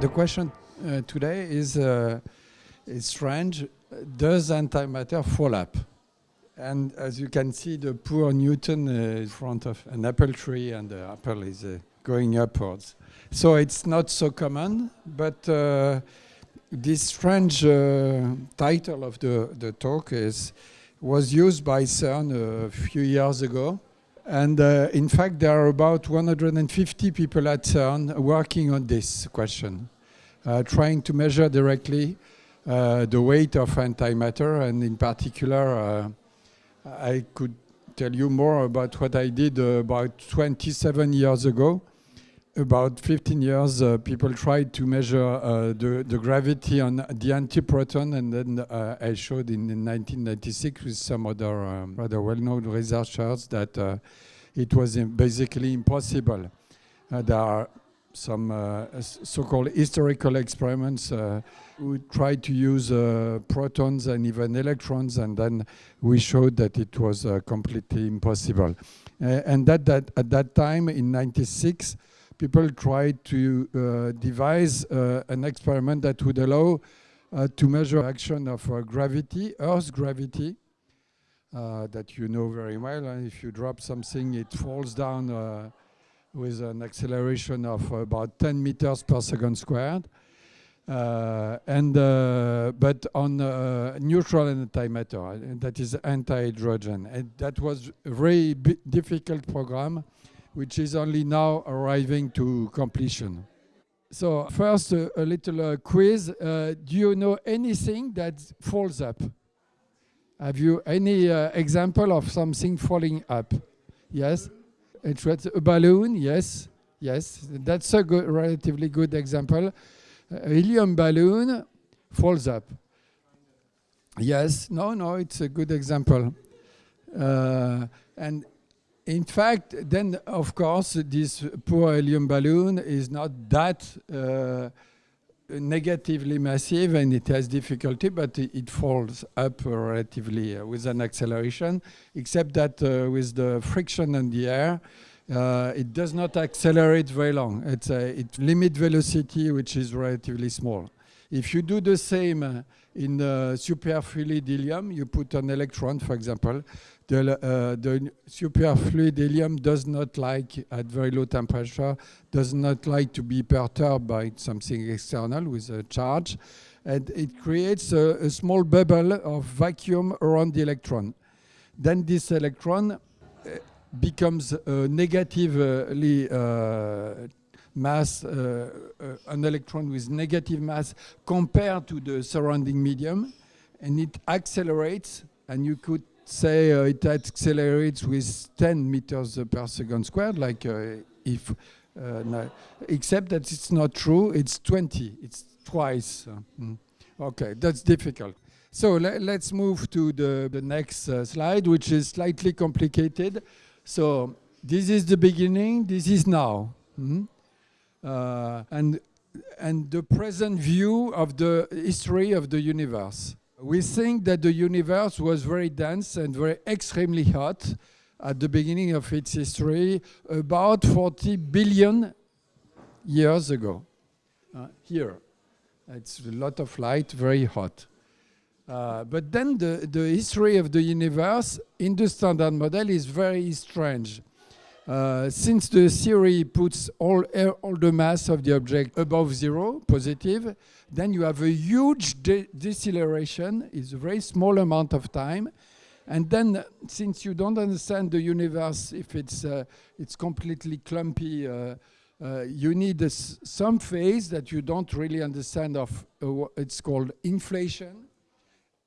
The question uh, today is, uh, is strange. Does antimatter fall up? And as you can see, the poor Newton uh, in front of an apple tree and the apple is uh, going upwards. So it's not so common, but uh, this strange uh, title of the, the talk is was used by CERN a few years ago. And uh, in fact, there are about 150 people at CERN working on this question, uh, trying to measure directly uh, the weight of antimatter. And in particular, uh, I could tell you more about what I did about 27 years ago about 15 years, uh, people tried to measure uh, the, the, gravity on the antiproton, and then uh, I showed in, in, 1996 with some other um, rather well-known researchers that uh, it was basically impossible. Uh, there are some uh, so-called historical experiments who tried to use protons and even electrons, and then we showed that it was completely impossible. and that, that at that time, in 96, people tried to uh, devise uh, an experiment that would allow uh, to measure action of gravity, Earth's gravity, that you know very well. And if you drop something, it falls down with an acceleration of about 10 meters per second squared. Uh, and uh, but on uh, neutral antimatter, that is anti-hydrogen, and that was a very difficult program which is only now arriving to completion. So first, uh, a little uh, quiz. Uh, do you know anything that falls up? Have you any uh, example of something falling up? Yes? It's a balloon, yes. Yes, that's a good, relatively good example. A helium balloon falls up. Yes, no, no, it's a good example. Uh, and in fact, then of course, this poor helium balloon is not that uh, negatively massive and it has difficulty, but it, falls up relatively uh, with an acceleration, except that uh, with the friction in the air, uh, it does not accelerate very long. It's a it limit velocity, which is relatively small. If you do the same uh, in uh, superfluid helium, you put an electron, for example, the, uh, the superfluid helium does not like, at very low temperature, does not like to be perturbed by something external with a charge. And it creates a, a small bubble of vacuum around the electron. Then this electron uh, becomes negatively uh, mass, uh, uh, an electron with negative mass compared to the surrounding medium, and it accelerates, and you could say uh, it accelerates with 10 meters per second squared, like uh, if, uh, no, except that it's not true, it's 20, it's twice. Mm. Okay, that's difficult. So le let's move to the, the next slide, which is slightly complicated. So this is the beginning, this is now. Mm. And, and the present view of the history of the universe. We think that the universe was very dense and very extremely hot at the beginning of its history, about 40 billion years ago. Uh, here, it's a lot of light, very hot. Uh, but then the, the history of the universe in the standard model is very strange. Uh, since the theory puts all, all the mass of the object above zero, positive, then you have a huge de deceleration. It's a very small amount of time. And then, since you don't understand the universe, if it's, uh, it's completely clumpy, uh, uh, you need some phase that you don't really understand of, uh, it's called inflation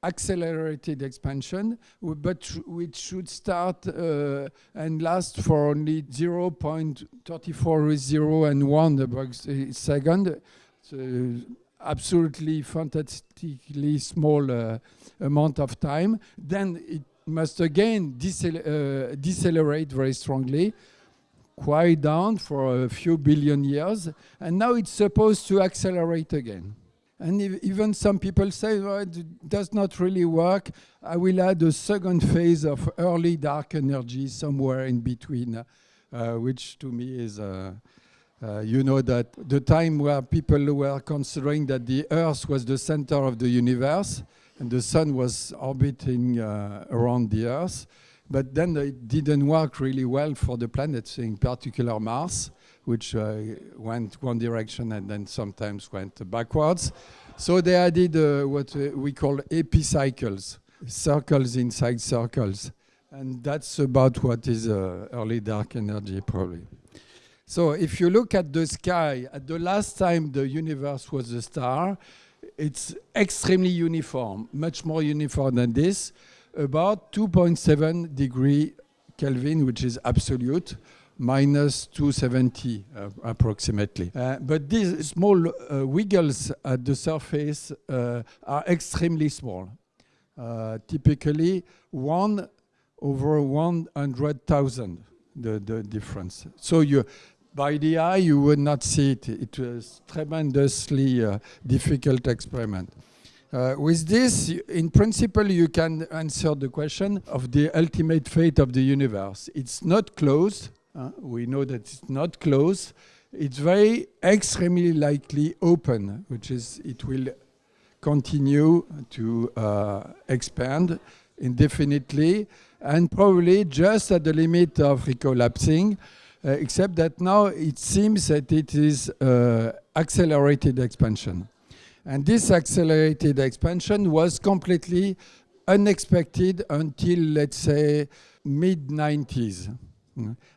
accelerated expansion, but which should start uh, and last for only 0.34 0 and 1 second. So absolutely fantastically small uh, amount of time. Then it must again decel uh, decelerate very strongly, quiet down for a few billion years, and now it's supposed to accelerate again. And even some people say, well, it does not really work. I will add a second phase of early dark energy somewhere in between, uh, which to me is, uh, uh, you know, that the time where people were considering that the Earth was the center of the universe and the sun was orbiting uh, around the Earth. But then it didn't work really well for the planets, in particular Mars, which uh, went one direction and then sometimes went backwards. So they added uh, what we call epicycles, circles inside circles. And that's about what is uh, early dark energy, probably. So if you look at the sky, at the last time the universe was a star, it's extremely uniform, much more uniform than this, about 2.7 degree Kelvin, which is absolute, minus 270 uh, approximately. Uh, but these small uh, wiggles at the surface uh, are extremely small. Uh, typically, one over 100,000, the, the difference. So you, by the eye, you would not see it. It was tremendously difficult experiment. Uh, with this, in principle, you can answer the question of the ultimate fate of the universe. It's not closed. Uh, we know that it's not closed. It's very extremely likely open, which is it will continue to uh, expand indefinitely and probably just at the limit of recollapsing. Uh, except that now it seems that it is uh, accelerated expansion. And this accelerated expansion was completely unexpected until, let's say, mid-90s.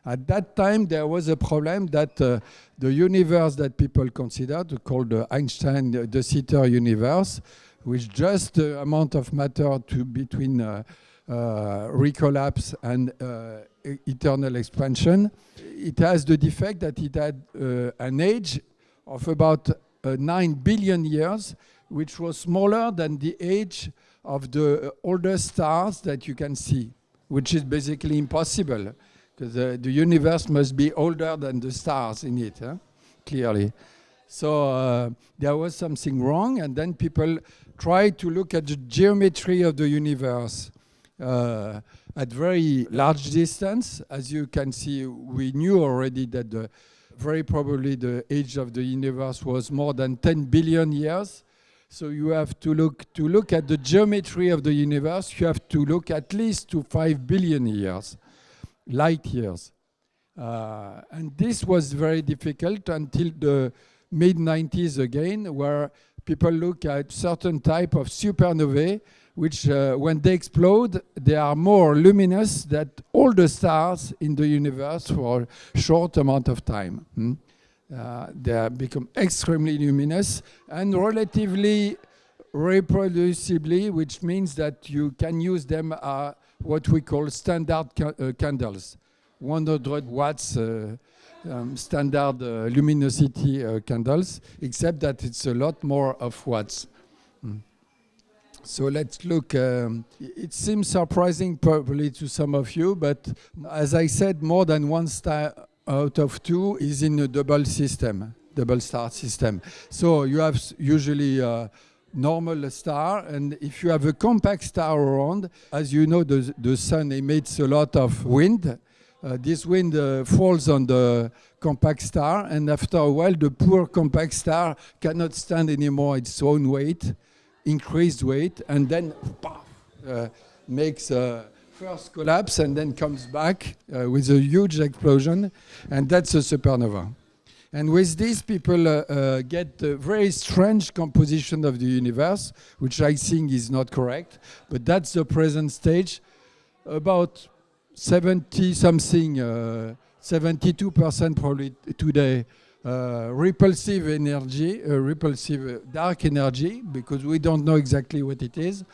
At that time, there was a problem that uh, the universe that people considered, called the Einstein de Sitter universe, with just the amount of matter to between uh, uh, recollapse and uh, eternal expansion, it has the defect that it had uh, an age of about uh, 9 billion years, which was smaller than the age of the oldest stars that you can see, which is basically impossible, because uh, the universe must be older than the stars in it, huh? clearly. So uh, there was something wrong, and then people tried to look at the geometry of the universe. Uh, at very large distance. As you can see, we knew already that the, very probably the age of the universe was more than 10 billion years. So you have to look to look at the geometry of the universe. You have to look at least to five billion years, light years, uh, and this was very difficult until the mid 90s again, where people look at certain type of supernovae which uh, when they explode, they are more luminous than all the stars in the universe for a short amount of time. Hmm? Uh, they become extremely luminous and relatively reproducibly, which means that you can use them uh, what we call standard ca uh, candles, 100 watts uh, um, standard uh, luminosity uh, candles, except that it's a lot more of watts. Mm. So let's look. Um, it seems surprising probably to some of you, but as I said, more than one star out of two is in a double system, double star system. So you have usually a normal star, and if you have a compact star around, as you know, the, the sun emits a lot of wind. Uh, this wind uh, falls on the compact star, and after a while, the poor compact star cannot stand anymore its own weight increased weight, and then uh, makes a first collapse and then comes back uh, with a huge explosion, and that's a supernova. And with this, people uh, uh, get a very strange composition of the universe, which I think is not correct, but that's the present stage. About 70 something, 72% uh, probably today uh, repulsive energy, uh, repulsive dark energy, because we don't know exactly what it is,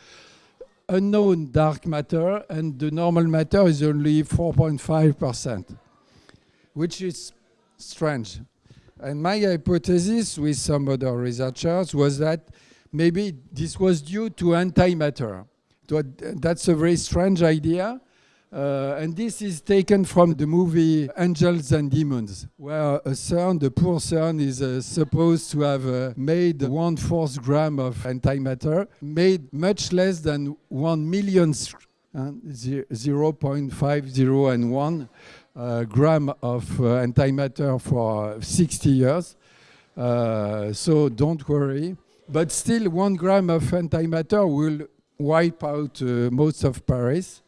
unknown dark matter, and the normal matter is only 4.5%, which is strange. And my hypothesis with some other researchers was that maybe this was due to antimatter. That's a very strange idea Uh, and this is taken from the movie Angels and Demons, where a CERN, the poor CERN, is uh, supposed to have uh, made one fourth gram of antimatter, made much less than one millionth, uh, 0.50 and 1 uh, gram of uh, antimatter for 60 years. so don't worry. But still, one gram of antimatter will wipe out most of Paris.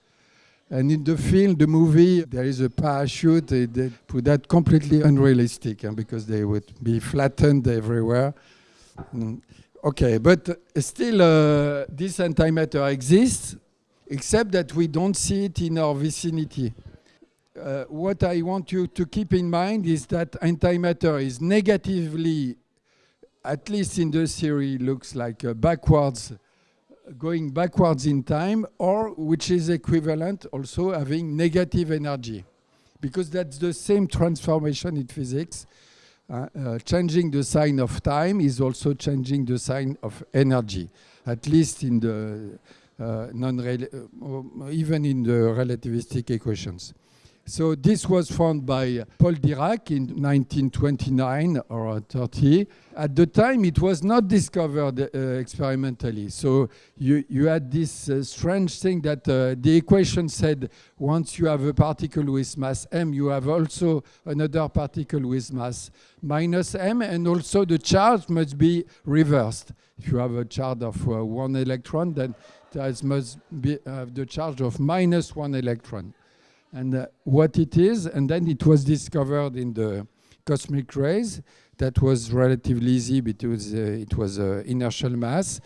And in the film, the movie, there is a parachute. They, they put that completely unrealistic because they would be flattened everywhere. Mm. Okay, but still, uh, this antimatter exists, except that we don't see it in our vicinity. Uh, what I want you to keep in mind is that antimatter is negatively, at least in the theory, looks like backwards going backwards in time or which is equivalent also having negative energy because that's the same transformation in physics. Uh, uh, changing the sign of time is also changing the sign of energy, at least in the uh, non uh, even in the relativistic equations. So this was found by Paul Dirac in 1929 or 30. At the time, it was not discovered uh, experimentally. So you, you had this uh, strange thing that uh, the equation said once you have a particle with mass m, you have also another particle with mass minus m, and also the charge must be reversed. If you have a charge of uh, one electron, then there must be uh, the charge of minus one electron and uh, what it is. And then it was discovered in the cosmic rays. That was relatively easy because uh, it was uh, inertial mass.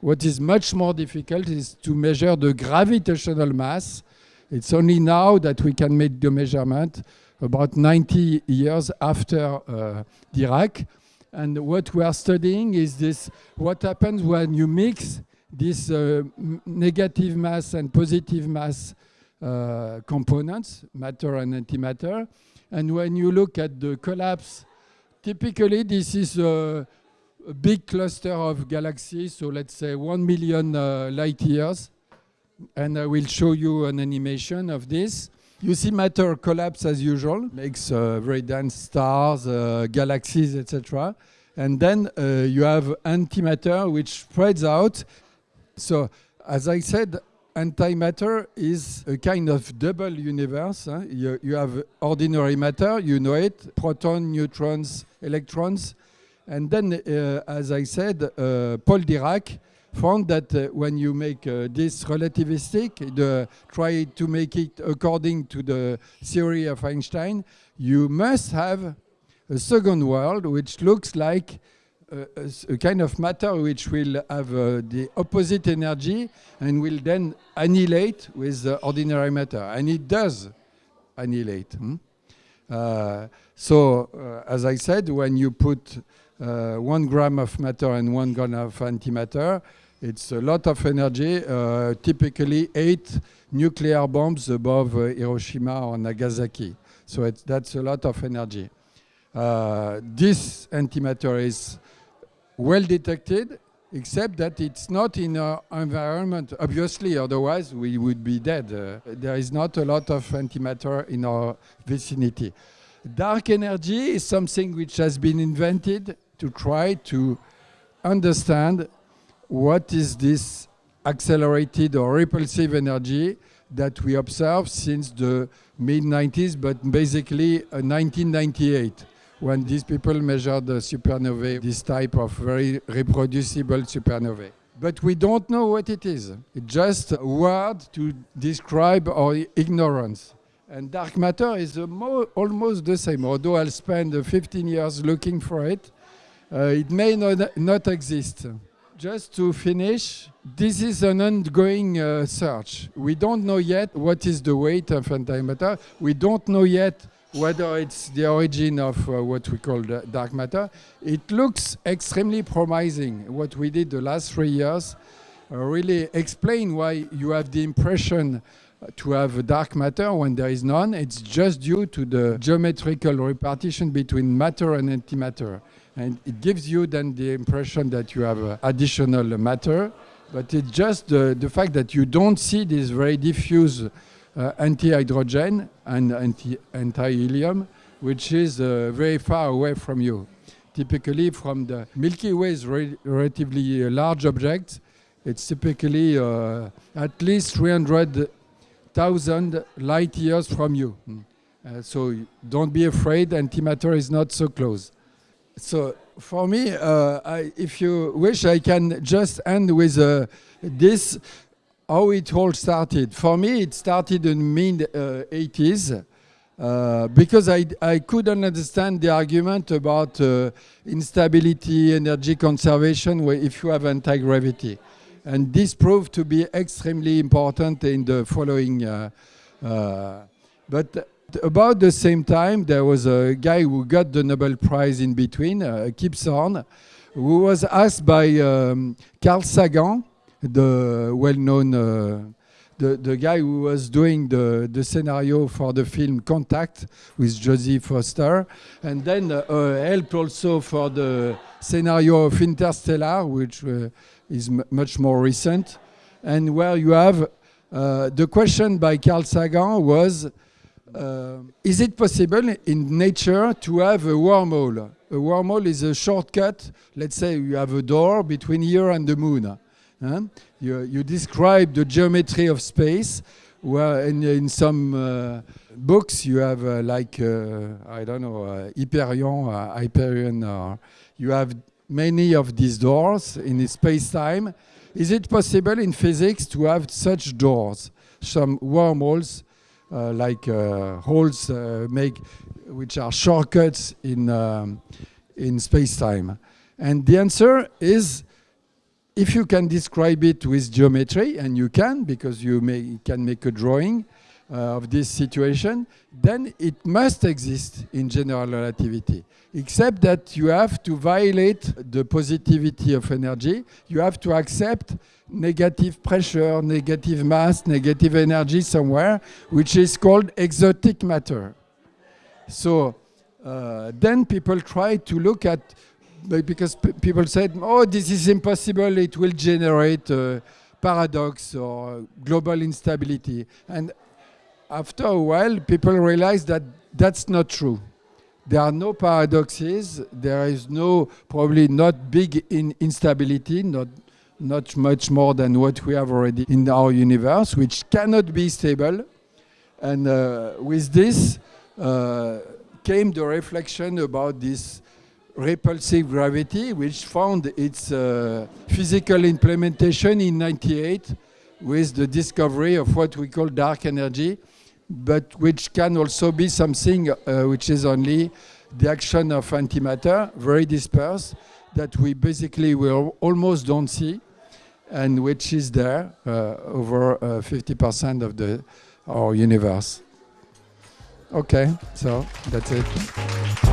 What is much more difficult is to measure the gravitational mass. It's only now that we can make the measurement about 90 years after uh, Dirac. And what we are studying is this, what happens when you mix this uh, negative mass and positive mass uh, components, matter and antimatter. And when you look at the collapse, typically this is a, a big cluster of galaxies, so let's say 1 million uh, light years. And I will show you an animation of this. You see matter collapse as usual, makes uh, very dense stars, uh, galaxies, etc. And then uh, you have antimatter, which spreads out. So, as I said, antimatter is a kind of double universe. Huh? You, you, have ordinary matter, you know it, proton, neutrons, electrons. And then, uh, as I said, uh, Paul Dirac found that uh, when you make uh, this relativistic, the, try to make it according to the theory of Einstein, you must have a second world which looks like a, kind of matter which will have uh, the opposite energy and will then annihilate with uh, ordinary matter. And it does annihilate. Hmm? Uh, so, uh, as I said, when you put uh, one gram of matter and one gram of antimatter, it's a lot of energy, uh, typically eight nuclear bombs above Hiroshima or Nagasaki. So that's a lot of energy. this antimatter is well detected, except that it's not in our environment. Obviously, otherwise we would be dead. Uh, there is not a lot of antimatter in our vicinity. Dark energy is something which has been invented to try to understand what is this accelerated or repulsive energy that we observe since the mid-90s, but basically uh, 1998 when these people measured the supernovae, this type of very reproducible supernovae. But we don't know what it is. It's just a word to describe our ignorance. And dark matter is almost the same. Although I'll spend 15 years looking for it, uh, it may not, not exist. Just to finish, this is an ongoing uh, search. We don't know yet what is the weight of antimatter. We don't know yet whether it's the origin of uh, what we call dark matter. It looks extremely promising. What we did the last three years uh, really explain why you have the impression to have dark matter when there is none. It's just due to the geometrical repartition between matter and antimatter. And it gives you then the impression that you have uh, additional matter, but it's just the, fact that you don't see this very diffuse uh, anti-hydrogen and anti- anti-helium, which is uh, very far away from you. Typically, from the Milky Way is re- relatively large object. It's typically uh, at least 300,000 light years from you. Mm. Uh, so don't be afraid, antimatter is not so close. So for me, uh, I, if you wish, I can just end with uh, this, how it all started. For me, it started in mid uh, 80s. Because I, I couldn't understand the argument about uh, instability, energy conservation, where if you have anti-gravity. And this proved to be extremely important in the following. Uh, uh, but about the same time, there was a guy who got the Nobel Prize in between, uh, Kip Thorne, who was asked by um, Carl Sagan, the well-known, uh, the, the guy who was doing the, the scenario for the film Contact with Jodie Foster, and then uh, helped also for the scenario of Interstellar, which uh, is much more recent, and where you have uh, the question by Carl Sagan was, uh, is it possible in nature to have a wormhole? A wormhole is a shortcut. Let's say you have a door between here and the moon. Huh? You, you describe the geometry of space, where in, in some uh, books you have uh, like, uh, I don't know, uh, Hyperion, uh, Hyperion, or you have many of these doors in space-time. Is it possible in physics to have such doors, some wormholes, uh, like uh, holes uh, make, which are shortcuts in um, in space-time? And the answer is, if you can describe it with geometry, and you can because you may, can make a drawing uh, of this situation, then it must exist in general relativity. Except that you have to violate the positivity of energy. You have to accept negative pressure, negative mass, negative energy somewhere, which is called exotic matter. So uh, then people try to look at, because people said, oh, this is impossible, it will generate paradox or global instability. And after a while, people realized that that's not true. There are no paradoxes. There is no, probably not big in instability, not, not much more than what we have already in our universe, which cannot be stable. And uh, with this uh, came the reflection about this repulsive gravity, which found its uh, physical implementation in 98 with the discovery of what we call dark energy, but which can also be something uh, which is only the action of antimatter, very dispersed, that we basically will almost don't see, and which is there uh, over 50% uh, of the our universe. Okay, so that's it.